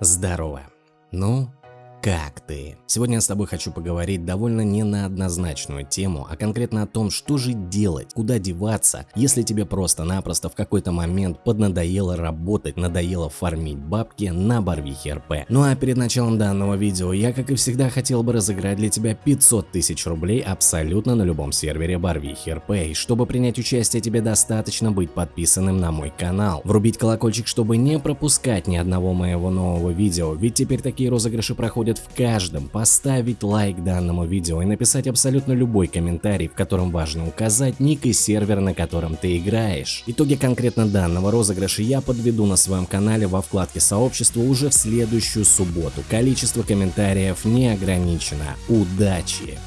Здорово. Ну, как ты? Сегодня я с тобой хочу поговорить довольно не на однозначную тему, а конкретно о том, что же делать, куда деваться, если тебе просто-напросто в какой-то момент поднадоело работать, надоело фармить бабки на Барвихе РП. Ну а перед началом данного видео я, как и всегда, хотел бы разыграть для тебя 500 тысяч рублей абсолютно на любом сервере Барвихи РП. И чтобы принять участие, тебе достаточно быть подписанным на мой канал, врубить колокольчик, чтобы не пропускать ни одного моего нового видео, ведь теперь такие розыгрыши проходят будет в каждом поставить лайк данному видео и написать абсолютно любой комментарий, в котором важно указать ник и сервер, на котором ты играешь. Итоги конкретно данного розыгрыша я подведу на своем канале во вкладке сообщества уже в следующую субботу. Количество комментариев не ограничено. Удачи!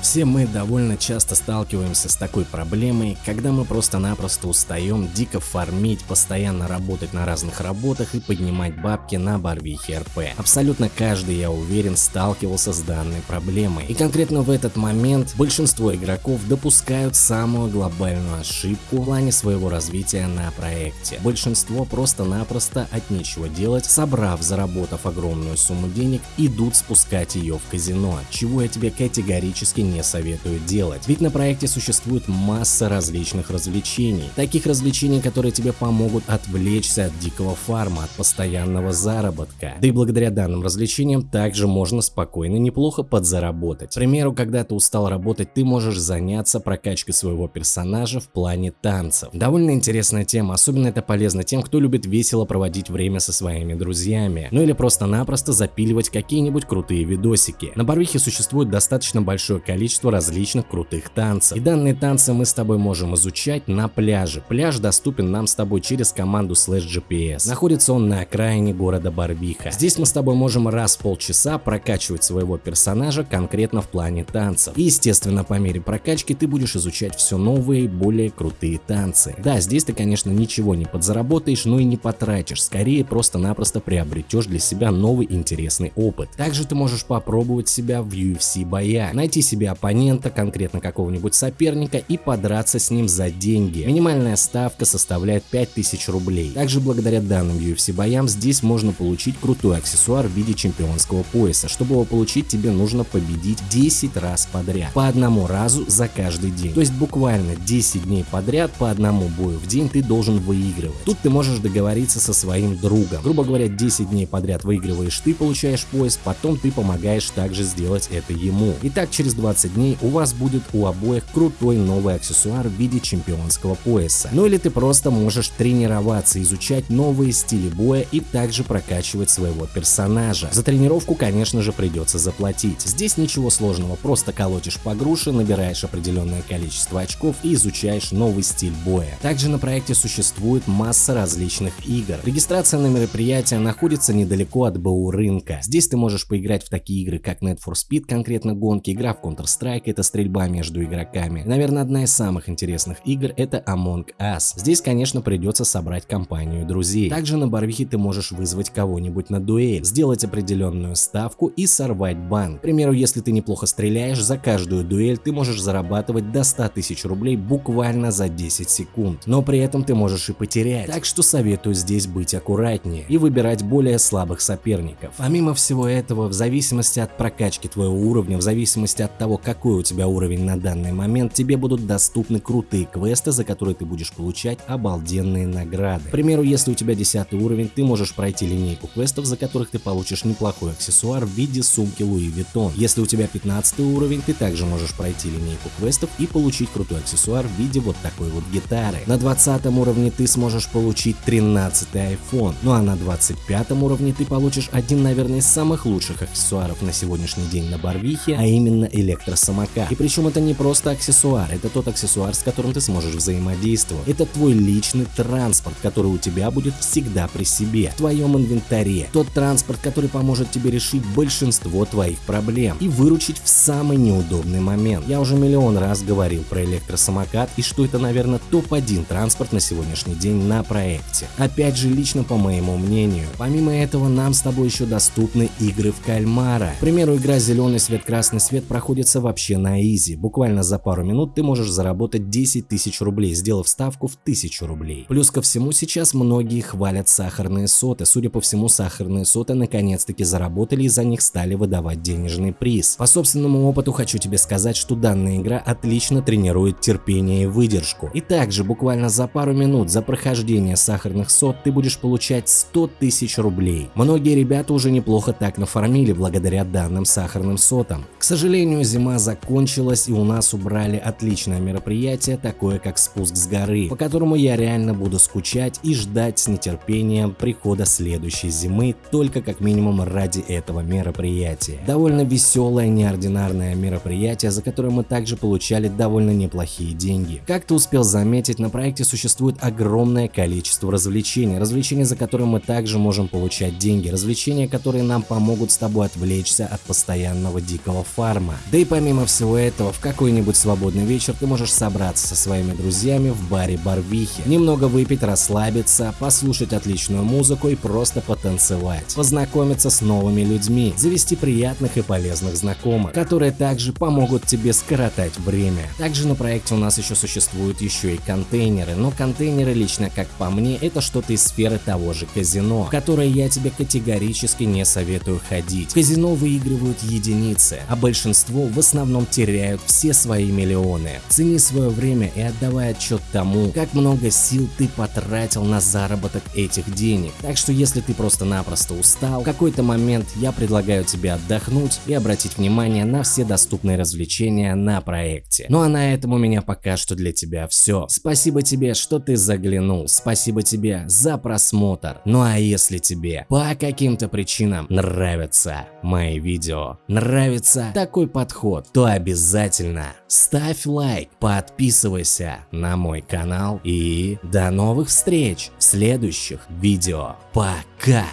Все мы довольно часто сталкиваемся с такой проблемой, когда мы просто-напросто устаем дико фармить, постоянно работать на разных работах и поднимать бабки на Барвихе РП. Абсолютно каждый, я уверен, сталкивался с данной проблемой. И конкретно в этот момент большинство игроков допускают самую глобальную ошибку в плане своего развития на проекте. Большинство просто-напросто от нечего делать, собрав, заработав огромную сумму денег, идут спускать ее в казино, чего я тебе категорически не советую делать. Ведь на проекте существует масса различных развлечений. Таких развлечений, которые тебе помогут отвлечься от дикого фарма, от постоянного заработка. Да и благодаря данным развлечениям также можно спокойно неплохо подзаработать. К примеру, когда ты устал работать, ты можешь заняться прокачкой своего персонажа в плане танцев. Довольно интересная тема, особенно это полезно тем, кто любит весело проводить время со своими друзьями. Ну или просто-напросто запиливать какие-нибудь крутые видосики. На Барвихе существует достаточно большое количество количество различных крутых танцев. И данные танцы мы с тобой можем изучать на пляже. Пляж доступен нам с тобой через команду Slash GPS. Находится он на окраине города Барвиха. Здесь мы с тобой можем раз в полчаса прокачивать своего персонажа конкретно в плане танцев. И естественно по мере прокачки ты будешь изучать все новые и более крутые танцы. Да, здесь ты конечно ничего не подзаработаешь, но и не потратишь, скорее просто-напросто приобретешь для себя новый интересный опыт. Также ты можешь попробовать себя в UFC боя, найти себе оппонента, конкретно какого-нибудь соперника и подраться с ним за деньги. Минимальная ставка составляет 5000 рублей. Также благодаря данным UFC боям здесь можно получить крутой аксессуар в виде чемпионского пояса. Чтобы его получить тебе нужно победить 10 раз подряд. По одному разу за каждый день. То есть буквально 10 дней подряд по одному бою в день ты должен выигрывать. Тут ты можешь договориться со своим другом. Грубо говоря 10 дней подряд выигрываешь ты, получаешь пояс, потом ты помогаешь также сделать это ему. Итак через 20 20 дней у вас будет у обоих крутой новый аксессуар в виде чемпионского пояса. Ну или ты просто можешь тренироваться, изучать новые стили боя и также прокачивать своего персонажа. За тренировку, конечно же, придется заплатить. Здесь ничего сложного, просто колотишь по груше, набираешь определенное количество очков и изучаешь новый стиль боя. Также на проекте существует масса различных игр. Регистрация на мероприятие находится недалеко от БУ рынка. Здесь ты можешь поиграть в такие игры, как Need for Speed, конкретно гонки, игра в Counter Counter-Strike это стрельба между игроками. Наверное, одна из самых интересных игр это Among Us. Здесь, конечно, придется собрать компанию друзей. Также на Барвихе ты можешь вызвать кого-нибудь на дуэль, сделать определенную ставку и сорвать банк. К примеру, если ты неплохо стреляешь, за каждую дуэль ты можешь зарабатывать до 100 тысяч рублей буквально за 10 секунд. Но при этом ты можешь и потерять. Так что советую здесь быть аккуратнее и выбирать более слабых соперников. Помимо всего этого, в зависимости от прокачки твоего уровня, в зависимости от того, какой у тебя уровень на данный момент, тебе будут доступны крутые квесты, за которые ты будешь получать обалденные награды. К примеру, если у тебя 10 уровень, ты можешь пройти линейку квестов, за которых ты получишь неплохой аксессуар в виде сумки Louis Vuitton. Если у тебя 15 уровень, ты также можешь пройти линейку квестов и получить крутой аксессуар в виде вот такой вот гитары. На 20 уровне ты сможешь получить 13 iPhone, ну а на 25 уровне ты получишь один, наверное, из самых лучших аксессуаров на сегодняшний день на Барвихе, а именно электро электросамокат. И причем это не просто аксессуар, это тот аксессуар, с которым ты сможешь взаимодействовать. Это твой личный транспорт, который у тебя будет всегда при себе, в твоем инвентаре. Тот транспорт, который поможет тебе решить большинство твоих проблем и выручить в самый неудобный момент. Я уже миллион раз говорил про электросамокат и что это, наверное, топ-1 транспорт на сегодняшний день на проекте. Опять же, лично по моему мнению. Помимо этого, нам с тобой еще доступны игры в кальмара. К примеру, игра «Зеленый свет, красный свет» проходит находится вообще на изи. Буквально за пару минут ты можешь заработать 10 тысяч рублей, сделав ставку в 1000 рублей. Плюс ко всему сейчас многие хвалят сахарные соты. Судя по всему, сахарные соты наконец-таки заработали и за них стали выдавать денежный приз. По собственному опыту хочу тебе сказать, что данная игра отлично тренирует терпение и выдержку. И также буквально за пару минут за прохождение сахарных сот ты будешь получать 100 тысяч рублей. Многие ребята уже неплохо так нафармили благодаря данным сахарным сотам. К сожалению, зима закончилась и у нас убрали отличное мероприятие, такое как спуск с горы, по которому я реально буду скучать и ждать с нетерпением прихода следующей зимы только как минимум ради этого мероприятия. Довольно веселое, неординарное мероприятие, за которое мы также получали довольно неплохие деньги. Как ты успел заметить, на проекте существует огромное количество развлечений, развлечения, за которые мы также можем получать деньги, развлечения, которые нам помогут с тобой отвлечься от постоянного дикого фарма. Да и помимо всего этого, в какой-нибудь свободный вечер ты можешь собраться со своими друзьями в баре Барвихи, немного выпить, расслабиться, послушать отличную музыку и просто потанцевать, познакомиться с новыми людьми, завести приятных и полезных знакомых, которые также помогут тебе скоротать время. Также на проекте у нас еще существуют еще и контейнеры, но контейнеры лично как по мне это что-то из сферы того же казино, в которое я тебе категорически не советую ходить. В казино выигрывают единицы, а большинство в основном теряют все свои миллионы. Цени свое время и отдавай отчет тому, как много сил ты потратил на заработок этих денег. Так что если ты просто-напросто устал, в какой-то момент я предлагаю тебе отдохнуть и обратить внимание на все доступные развлечения на проекте. Ну а на этом у меня пока что для тебя все. Спасибо тебе, что ты заглянул, спасибо тебе за просмотр. Ну а если тебе по каким-то причинам нравятся мои видео, нравится такой подход, то обязательно ставь лайк, подписывайся на мой канал и до новых встреч в следующих видео. Пока!